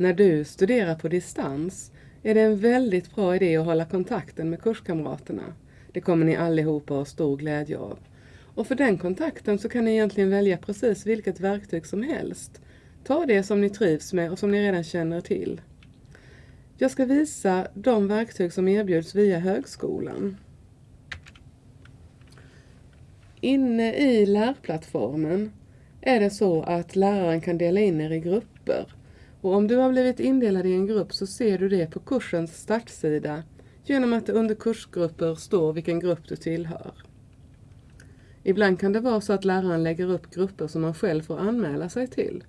När du studerar på distans är det en väldigt bra idé att hålla kontakten med kurskamraterna. Det kommer ni allihopa ha stor glädje av. Och för den kontakten så kan ni egentligen välja precis vilket verktyg som helst. Ta det som ni trivs med och som ni redan känner till. Jag ska visa de verktyg som erbjuds via högskolan. Inne i lärplattformen är det så att läraren kan dela in er i grupper. Och om du har blivit indelad i en grupp så ser du det på kursens startsida genom att det under kursgrupper står vilken grupp du tillhör. Ibland kan det vara så att läraren lägger upp grupper som man själv får anmäla sig till.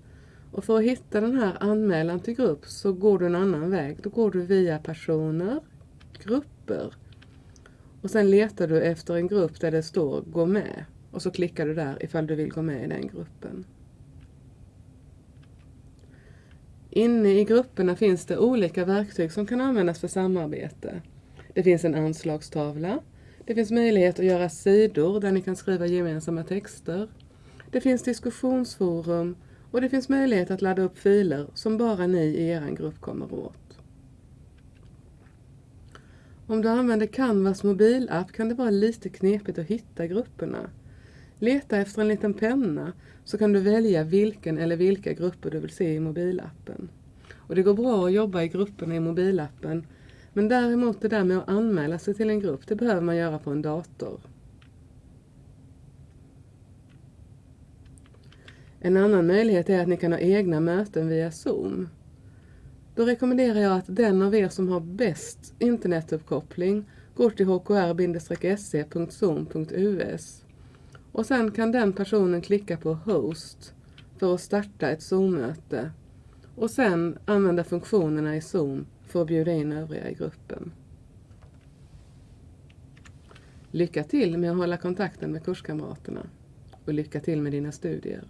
Och för att hitta den här anmälan till grupp så går du en annan väg. Då går du via personer, grupper och sen letar du efter en grupp där det står gå med och så klickar du där ifall du vill gå med i den gruppen. Inne i grupperna finns det olika verktyg som kan användas för samarbete. Det finns en anslagstavla. Det finns möjlighet att göra sidor där ni kan skriva gemensamma texter. Det finns diskussionsforum och det finns möjlighet att ladda upp filer som bara ni i er grupp kommer åt. Om du använder Canvas mobilapp kan det vara lite knepigt att hitta grupperna. Leta efter en liten penna så kan du välja vilken eller vilka grupper du vill se i mobilappen. Och det går bra att jobba i grupperna i mobilappen men däremot det där med att anmäla sig till en grupp, det behöver man göra på en dator. En annan möjlighet är att ni kan ha egna möten via Zoom. Då rekommenderar jag att den av er som har bäst internetuppkoppling går till hkr-se.zoom.us och sen kan den personen klicka på Host för att starta ett Zoom-möte och sen använda funktionerna i Zoom för att bjuda in övriga i gruppen. Lycka till med att hålla kontakten med kurskamraterna och lycka till med dina studier.